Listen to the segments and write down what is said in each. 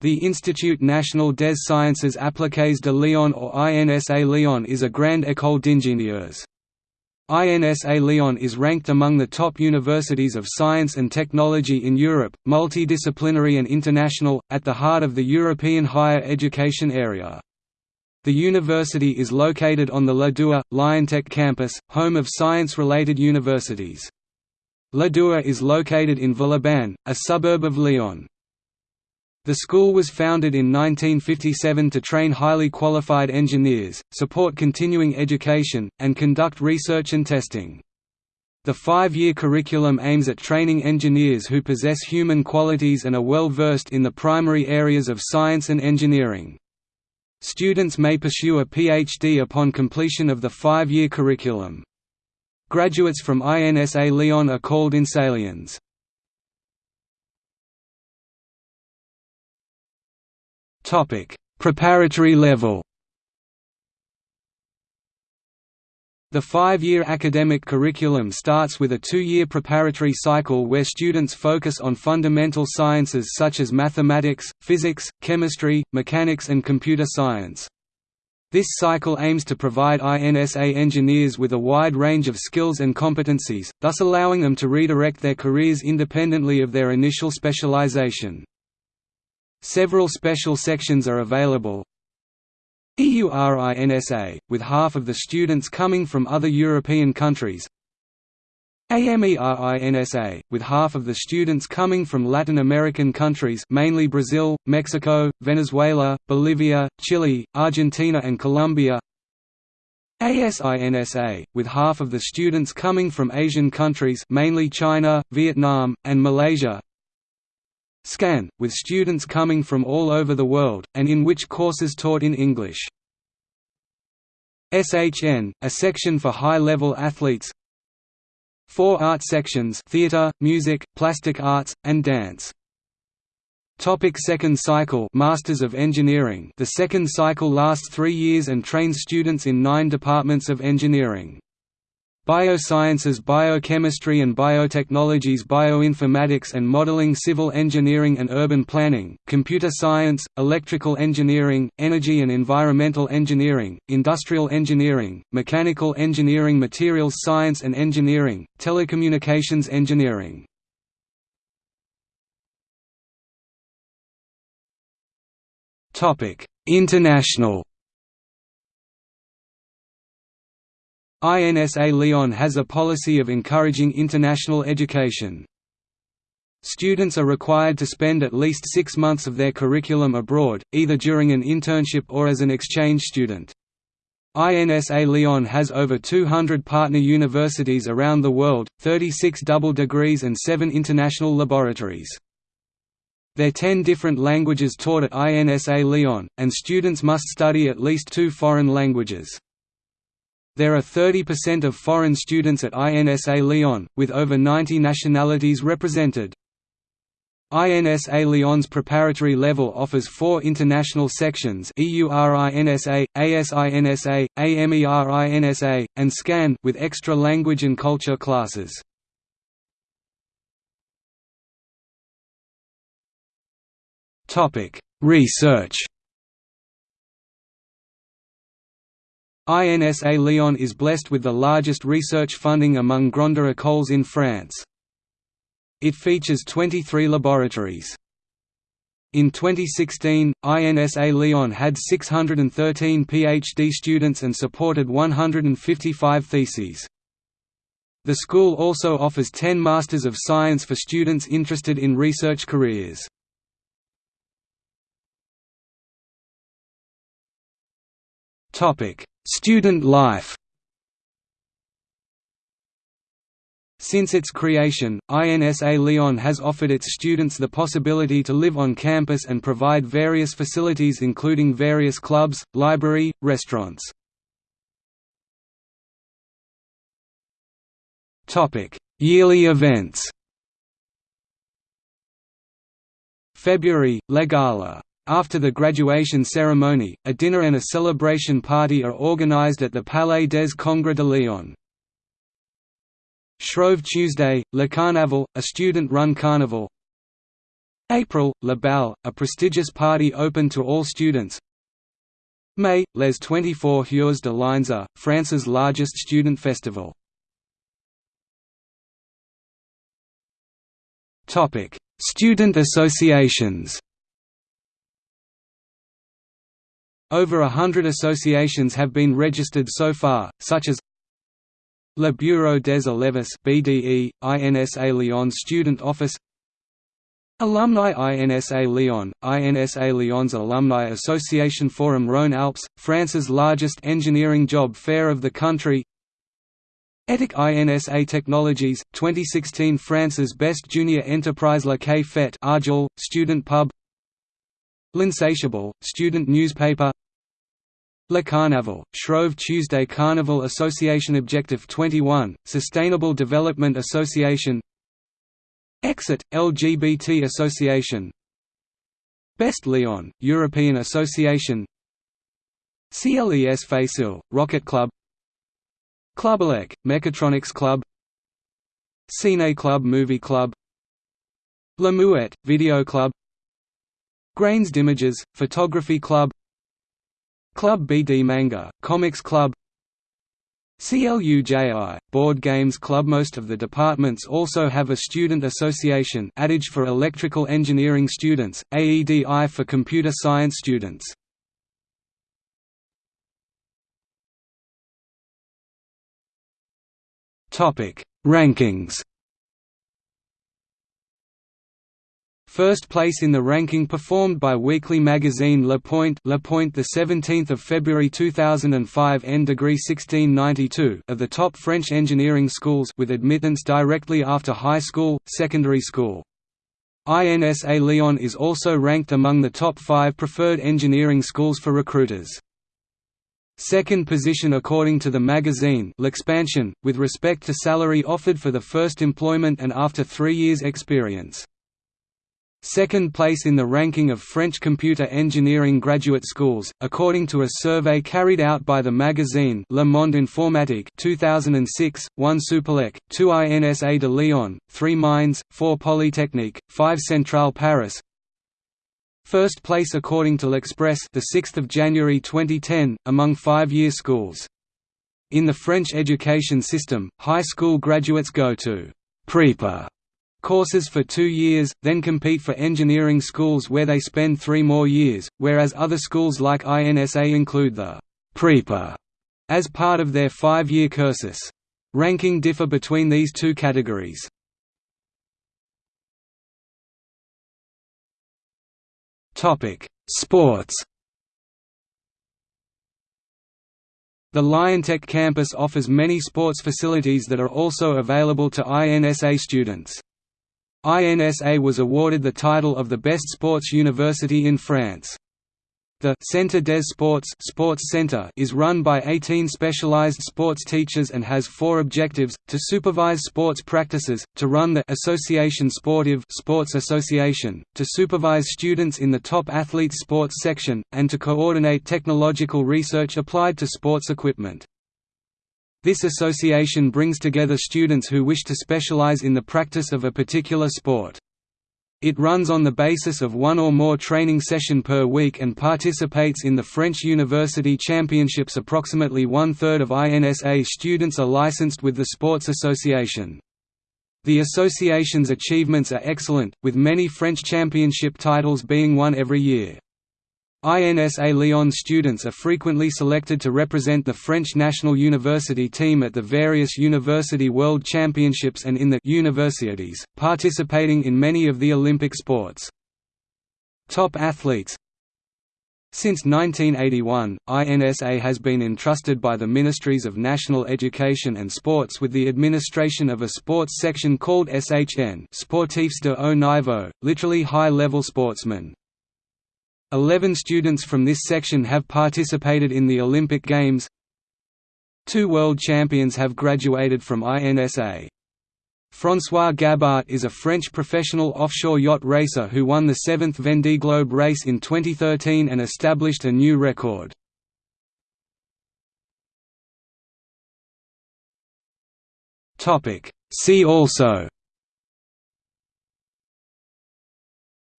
The Institut National des Sciences Appliquées de Lyon or INSA Lyon is a grande école d'ingénieurs. INSA Lyon is ranked among the top universities of science and technology in Europe, multidisciplinary and international, at the heart of the European higher education area. The university is located on the La Doua, Lyontech campus, home of science-related universities. La Doua is located in Villeurbanne, a suburb of Lyon. The school was founded in 1957 to train highly qualified engineers, support continuing education, and conduct research and testing. The five-year curriculum aims at training engineers who possess human qualities and are well versed in the primary areas of science and engineering. Students may pursue a PhD upon completion of the five-year curriculum. Graduates from INSA Lyon are called Insaliens. Preparatory level. The five-year academic curriculum starts with a two-year preparatory cycle where students focus on fundamental sciences such as mathematics, physics, chemistry, mechanics and computer science. This cycle aims to provide INSA engineers with a wide range of skills and competencies, thus allowing them to redirect their careers independently of their initial specialization. Several special sections are available. EURINSA, with half of the students coming from other European countries. AMERINSA, with half of the students coming from Latin American countries mainly Brazil, Mexico, Venezuela, Bolivia, Chile, Argentina and Colombia. ASINSA, with half of the students coming from Asian countries mainly China, Vietnam, and Malaysia SCAN, with students coming from all over the world, and in which courses taught in English. SHN, a section for high-level athletes Four art sections theatre, music, plastic arts, and dance. Topic second cycle Masters of Engineering The second cycle lasts three years and trains students in nine departments of engineering. Biosciences Biochemistry and Biotechnologies Bioinformatics and Modeling Civil Engineering and Urban Planning, Computer Science, Electrical Engineering, Energy and Environmental Engineering, Industrial Engineering, Mechanical Engineering Materials Science and Engineering, Telecommunications Engineering. International INSA Lyon has a policy of encouraging international education. Students are required to spend at least six months of their curriculum abroad, either during an internship or as an exchange student. INSA Lyon has over 200 partner universities around the world, 36 double degrees and 7 international laboratories. There are 10 different languages taught at INSA Lyon, and students must study at least two foreign languages. There are 30% of foreign students at INSA Lyon, with over 90 nationalities represented. INSA Lyon's preparatory level offers four international sections EURINSA, ASINSA, AMERINSA, and SCAN with extra language and culture classes. Research INSA Lyon is blessed with the largest research funding among Grandes écoles in France. It features 23 laboratories. In 2016, INSA Lyon had 613 PhD students and supported 155 theses. The school also offers 10 Masters of Science for students interested in research careers. Student life. Since its creation, INSA Lyon has offered its students the possibility to live on campus and provide various facilities including various clubs, library, restaurants. Yearly events. February, Le Gala after the graduation ceremony, a dinner and a celebration party are organized at the Palais des Congrès de Lyon. Shrove Tuesday, Le Carnaval, a student-run carnival. April, La Balle, a prestigious party open to all students. May, Les 24 Heures de l'INSA, France's largest student festival. Student associations Over a hundred associations have been registered so far, such as Le Bureau des Élèves BDE, INSA Lyon Student Office Alumni INSA Lyon, INSA Lyon's Alumni Association Forum Rhône-Alpes, France's largest engineering job fair of the country ETIC INSA Technologies, 2016 France's best junior enterprise La Quai Fête Arjol, student pub L'Insatiable, student newspaper. Le Carnaval, Shrove Tuesday Carnival Association Objective 21, Sustainable Development Association. Exit, LGBT Association. Best Lyon, European Association. CLES Facile, Rocket Club. Club Elec, Mechatronics Club. Cine Club Movie Club. La Muette, Video Club Grains d'Images, Photography Club Club BD Manga, Comics Club CLUJI, Board Games Club Most of the departments also have a student association Adage for electrical engineering students, AEDI for computer science students. Rankings First place in the ranking performed by weekly magazine Le Point, Le Point the 17th of February 2005 N degree 1692 of the top French engineering schools with admittance directly after high school, secondary school. INSA Lyon is also ranked among the top 5 preferred engineering schools for recruiters. Second position according to the magazine L'Expansion, with respect to salary offered for the first employment and after three years experience. Second place in the ranking of French computer engineering graduate schools, according to a survey carried out by the magazine Le Monde Informatique 2006, 1 Supélec, 2 INSA de Lyon, 3 Mines, 4 Polytechnique, 5 Centrale Paris. First place according to L'Express the 6th of January 2010 among 5-year schools. In the French education system, high school graduates go to prépa courses for two years, then compete for engineering schools where they spend three more years, whereas other schools like INSA include the «prepa» as part of their five-year cursus. Ranking differ between these two categories. Sports The Lyontech campus offers many sports facilities that are also available to INSA students. INSA was awarded the title of the best sports university in France. The Centre des Sports, sports Center is run by 18 specialized sports teachers and has four objectives, to supervise sports practices, to run the Association Sportive sports association, to supervise students in the top athletes sports section, and to coordinate technological research applied to sports equipment. This association brings together students who wish to specialize in the practice of a particular sport. It runs on the basis of one or more training session per week and participates in the French University Championships approximately one-third of INSA students are licensed with the Sports Association. The association's achievements are excellent, with many French championship titles being won every year. INSA Lyon students are frequently selected to represent the French national university team at the various University World Championships and in the universities, participating in many of the Olympic sports. Top athletes Since 1981, INSA has been entrusted by the Ministries of National Education and Sports with the administration of a sports section called SHN Sportifs de haut niveau, literally high-level sportsmen. Eleven students from this section have participated in the Olympic Games. Two world champions have graduated from INSA. François Gabart is a French professional offshore yacht racer who won the seventh Vendée Globe race in 2013 and established a new record. See also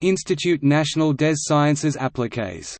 Institut National des Sciences Appliquées